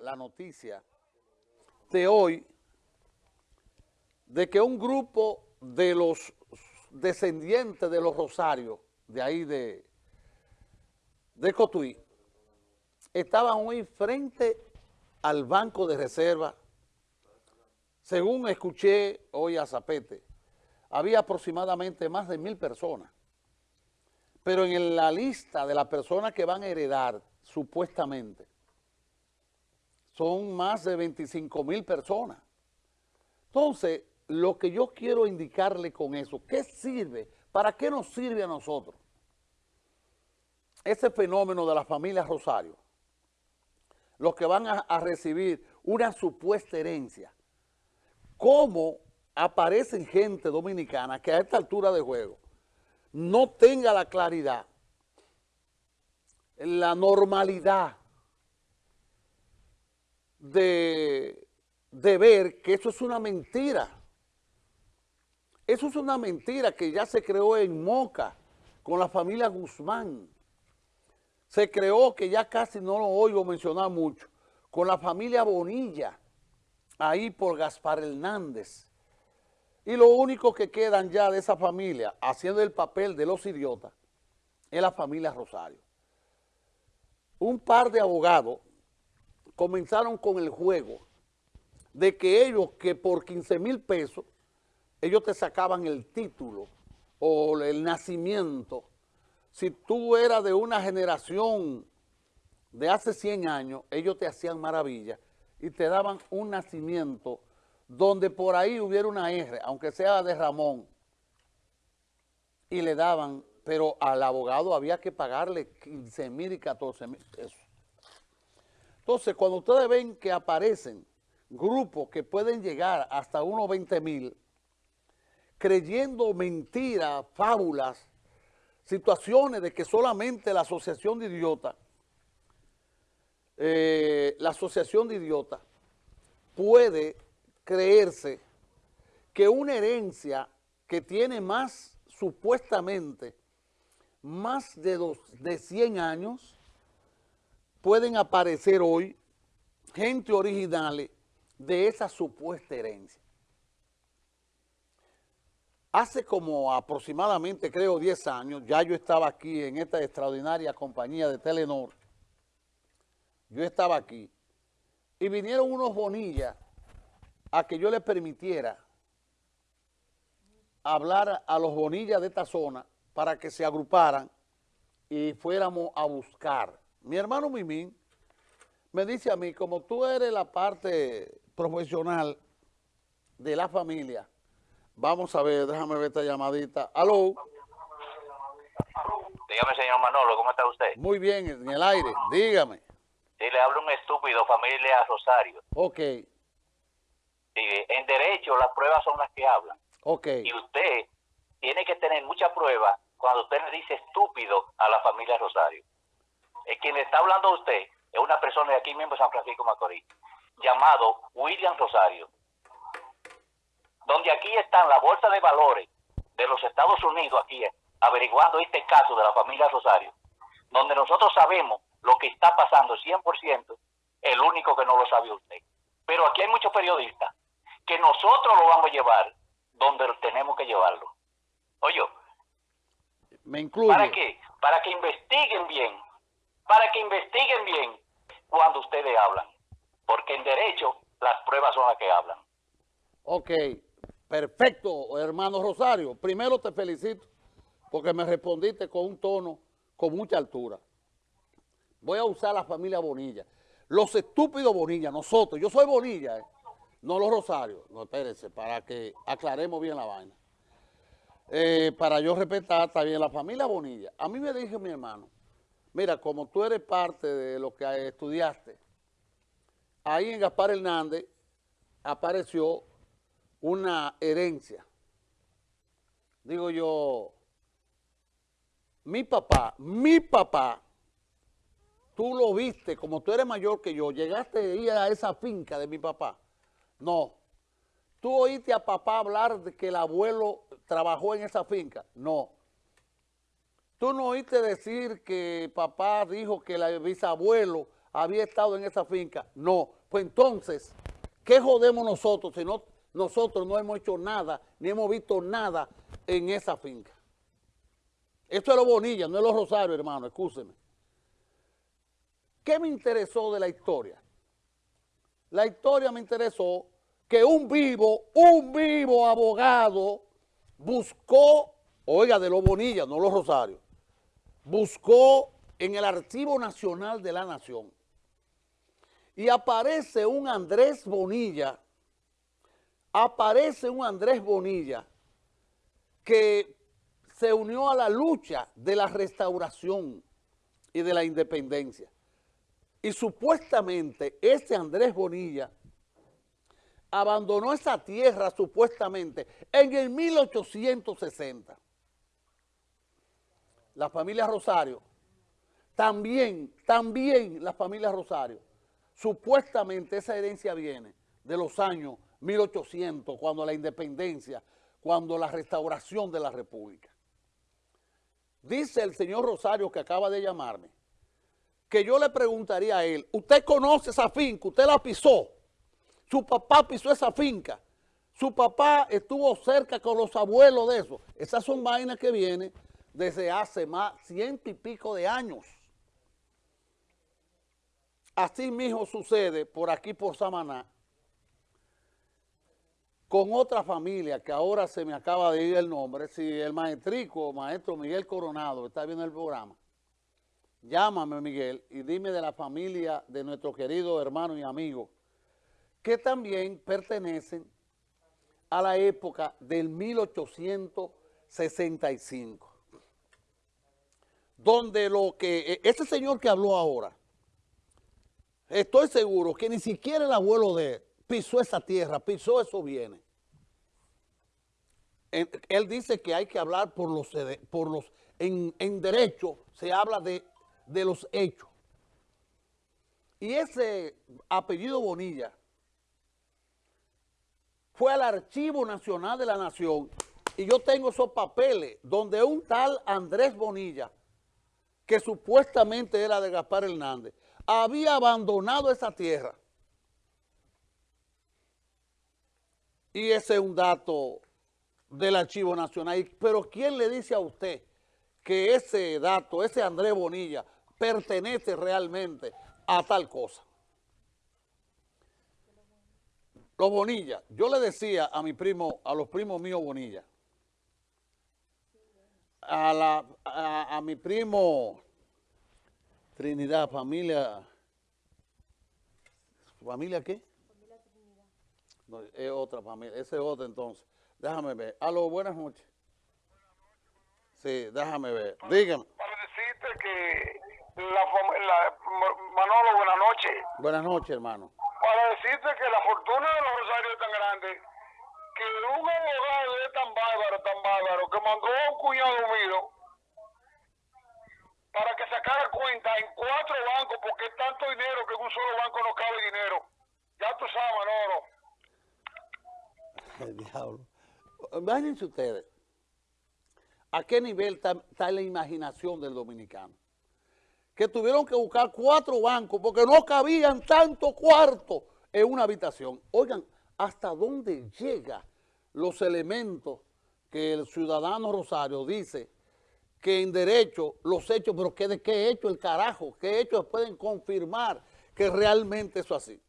la noticia de hoy de que un grupo de los descendientes de los Rosarios, de ahí de, de Cotuí, estaban hoy frente al Banco de Reserva. Según escuché hoy a Zapete, había aproximadamente más de mil personas. Pero en la lista de las personas que van a heredar, supuestamente, son más de 25 mil personas. Entonces, lo que yo quiero indicarle con eso, ¿qué sirve? ¿Para qué nos sirve a nosotros? Ese fenómeno de la familia Rosario, los que van a, a recibir una supuesta herencia, ¿cómo aparecen gente dominicana que a esta altura de juego no tenga la claridad, la normalidad de, de ver que eso es una mentira. Eso es una mentira que ya se creó en Moca con la familia Guzmán. Se creó, que ya casi no lo oigo mencionar mucho, con la familia Bonilla, ahí por Gaspar Hernández. Y lo único que quedan ya de esa familia, haciendo el papel de los idiotas, es la familia Rosario. Un par de abogados comenzaron con el juego de que ellos, que por 15 mil pesos, ellos te sacaban el título o el nacimiento. Si tú eras de una generación de hace 100 años, ellos te hacían maravilla y te daban un nacimiento donde por ahí hubiera una R, aunque sea de Ramón, y le daban, pero al abogado había que pagarle 15 mil y 14 mil pesos. Entonces, cuando ustedes ven que aparecen grupos que pueden llegar hasta unos 20 mil, creyendo mentiras, fábulas, situaciones de que solamente la asociación de idiotas, eh, la asociación de idiotas puede creerse que una herencia que tiene más, supuestamente, más de, dos, de 100 años, pueden aparecer hoy gente originales de esa supuesta herencia. Hace como aproximadamente, creo, 10 años, ya yo estaba aquí en esta extraordinaria compañía de Telenor. Yo estaba aquí. Y vinieron unos bonillas a que yo les permitiera hablar a los bonillas de esta zona para que se agruparan y fuéramos a buscar mi hermano Mimín me dice a mí, como tú eres la parte profesional de la familia, vamos a ver, déjame ver esta llamadita. ¿Aló? Dígame, señor Manolo, ¿cómo está usted? Muy bien, en el aire, dígame. Sí, le hablo un estúpido, familia Rosario. Ok. Sí, en derecho las pruebas son las que hablan. Ok. Y usted tiene que tener mucha prueba cuando usted le dice estúpido a la familia Rosario. El quien le está hablando a usted es una persona de aquí mismo de San Francisco Macorís, llamado William Rosario, donde aquí están la bolsa de valores de los Estados Unidos, aquí averiguando este caso de la familia Rosario, donde nosotros sabemos lo que está pasando 100%, el único que no lo sabe usted. Pero aquí hay muchos periodistas que nosotros lo vamos a llevar donde tenemos que llevarlo. Oye, me incluye. ¿Para qué? Para que investiguen bien para que investiguen bien cuando ustedes hablan, porque en derecho las pruebas son las que hablan. Ok, perfecto, hermano Rosario. Primero te felicito porque me respondiste con un tono con mucha altura. Voy a usar la familia Bonilla. Los estúpidos Bonilla, nosotros, yo soy Bonilla, eh, no los Rosarios. No, espérense, para que aclaremos bien la vaina. Eh, para yo respetar también la familia Bonilla. A mí me dijo mi hermano, Mira, como tú eres parte de lo que estudiaste, ahí en Gaspar Hernández apareció una herencia. Digo yo, mi papá, mi papá, tú lo viste, como tú eres mayor que yo, llegaste a a esa finca de mi papá. No. ¿Tú oíste a papá hablar de que el abuelo trabajó en esa finca? No. ¿Tú no oíste decir que papá dijo que el bisabuelo había estado en esa finca. No, pues entonces, ¿qué jodemos nosotros si no, nosotros no hemos hecho nada, ni hemos visto nada en esa finca? Esto es lo Bonilla, no es los Rosario, hermano, escúcheme. ¿Qué me interesó de la historia? La historia me interesó que un vivo, un vivo abogado buscó, oiga, de los Bonilla, no los Rosario, buscó en el Archivo Nacional de la Nación y aparece un Andrés Bonilla, aparece un Andrés Bonilla que se unió a la lucha de la restauración y de la independencia. Y supuestamente ese Andrés Bonilla abandonó esa tierra supuestamente en el 1860. La familia Rosario, también, también la familia Rosario, supuestamente esa herencia viene de los años 1800, cuando la independencia, cuando la restauración de la república. Dice el señor Rosario que acaba de llamarme, que yo le preguntaría a él, ¿usted conoce esa finca? ¿Usted la pisó? Su papá pisó esa finca. Su papá estuvo cerca con los abuelos de eso. Esas son vainas que vienen desde hace más ciento y pico de años. Así mismo sucede por aquí, por Samaná, con otra familia que ahora se me acaba de ir el nombre, si el maestrico, maestro Miguel Coronado, está viendo el programa, llámame Miguel y dime de la familia de nuestro querido hermano y amigo, que también pertenecen a la época del 1865, donde lo que, e, ese señor que habló ahora, estoy seguro que ni siquiera el abuelo de él, pisó esa tierra, pisó esos bienes. Él dice que hay que hablar por los, por los en, derecho se habla de, de los hechos. Y ese apellido Bonilla fue al Archivo Nacional de la Nación y yo tengo esos papeles donde un tal Andrés Bonilla, que supuestamente era de Gaspar Hernández, había abandonado esa tierra Y ese es un dato del Archivo Nacional. Pero ¿quién le dice a usted que ese dato, ese Andrés Bonilla, pertenece realmente a tal cosa? Los Bonilla, yo le decía a mi primo, a los primos míos Bonilla, a, la, a, a mi primo Trinidad, familia, ¿familia qué? es otra familia, ese es otro entonces. Déjame ver. Aló, buenas noches. Sí, déjame ver. Dígame. Para decirte que la, la, Manolo, buenas noches. Buenas noches, hermano. Para decirte que la fortuna de los Rosarios es tan grande que un abogado es tan bárbaro, tan bárbaro, que mandó a un cuñado mío para que sacara cuenta en cuatro bancos, porque es tanto dinero que en un solo banco no cabe dinero. Ya tú sabes, Manolo. El diablo. Imagínense ustedes, ¿a qué nivel está, la imaginación del dominicano? Que tuvieron que buscar cuatro bancos porque no cabían tanto cuarto en una habitación. Oigan, ¿hasta dónde llegan los elementos que el ciudadano Rosario dice que en derecho los hechos, pero que de qué hecho el carajo, qué hechos pueden confirmar que realmente eso es así?